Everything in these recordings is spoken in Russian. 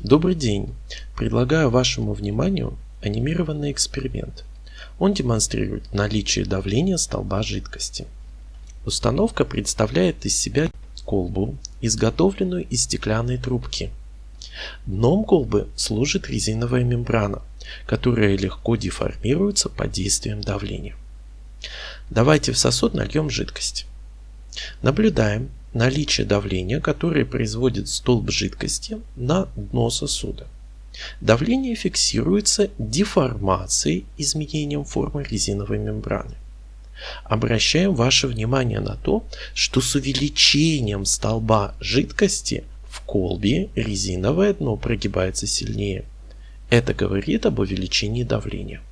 Добрый день! Предлагаю вашему вниманию анимированный эксперимент. Он демонстрирует наличие давления столба жидкости. Установка представляет из себя колбу, изготовленную из стеклянной трубки. Дном колбы служит резиновая мембрана, которая легко деформируется под действием давления. Давайте в сосуд нальем жидкость. Наблюдаем наличие давления, которое производит столб жидкости на дно сосуда. Давление фиксируется деформацией изменением формы резиновой мембраны. Обращаем ваше внимание на то, что с увеличением столба жидкости в колбе резиновое дно прогибается сильнее. Это говорит об увеличении давления.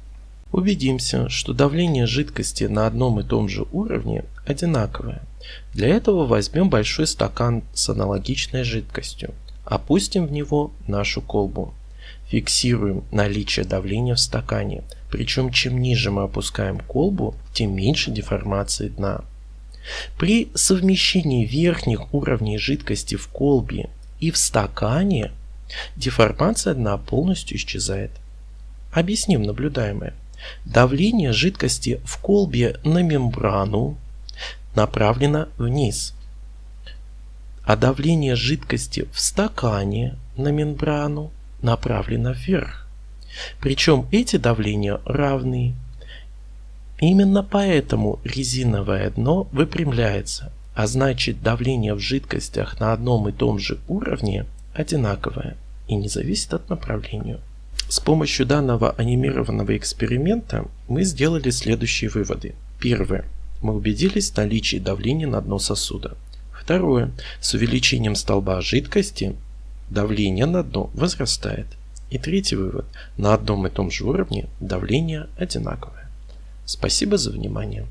Убедимся, что давление жидкости на одном и том же уровне одинаковое. Для этого возьмем большой стакан с аналогичной жидкостью. Опустим в него нашу колбу. Фиксируем наличие давления в стакане. Причем чем ниже мы опускаем колбу, тем меньше деформации дна. При совмещении верхних уровней жидкости в колбе и в стакане деформация дна полностью исчезает. Объясним наблюдаемое. Давление жидкости в колбе на мембрану направлено вниз, а давление жидкости в стакане на мембрану направлено вверх. Причем эти давления равны. Именно поэтому резиновое дно выпрямляется, а значит давление в жидкостях на одном и том же уровне одинаковое и не зависит от направления. С помощью данного анимированного эксперимента мы сделали следующие выводы. Первое. Мы убедились в наличии давления на дно сосуда. Второе. С увеличением столба жидкости давление на дно возрастает. И третий вывод. На одном и том же уровне давление одинаковое. Спасибо за внимание.